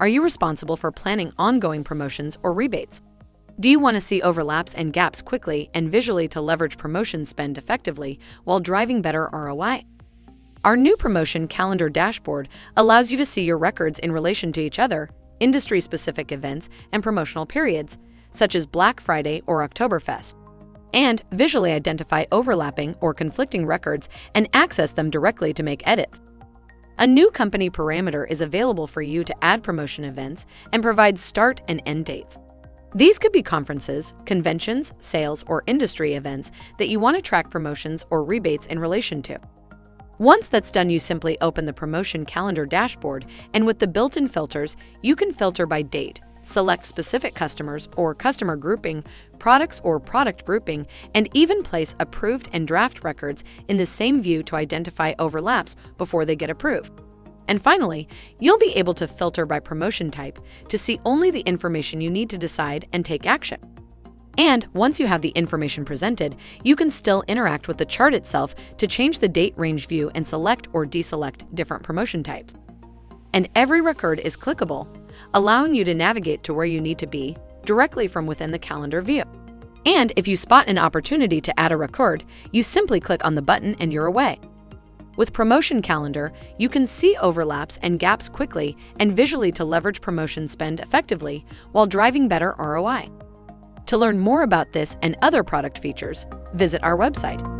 Are you responsible for planning ongoing promotions or rebates? Do you want to see overlaps and gaps quickly and visually to leverage promotion spend effectively while driving better ROI? Our new promotion calendar dashboard allows you to see your records in relation to each other, industry-specific events, and promotional periods, such as Black Friday or Oktoberfest, and visually identify overlapping or conflicting records and access them directly to make edits. A new company parameter is available for you to add promotion events and provide start and end dates. These could be conferences, conventions, sales, or industry events that you want to track promotions or rebates in relation to. Once that's done, you simply open the promotion calendar dashboard, and with the built-in filters, you can filter by date, select specific customers or customer grouping, products or product grouping, and even place approved and draft records in the same view to identify overlaps before they get approved. And finally, you'll be able to filter by promotion type to see only the information you need to decide and take action. And once you have the information presented, you can still interact with the chart itself to change the date range view and select or deselect different promotion types. And every record is clickable, allowing you to navigate to where you need to be directly from within the calendar view. And if you spot an opportunity to add a record, you simply click on the button and you're away. With Promotion Calendar, you can see overlaps and gaps quickly and visually to leverage promotion spend effectively while driving better ROI. To learn more about this and other product features, visit our website.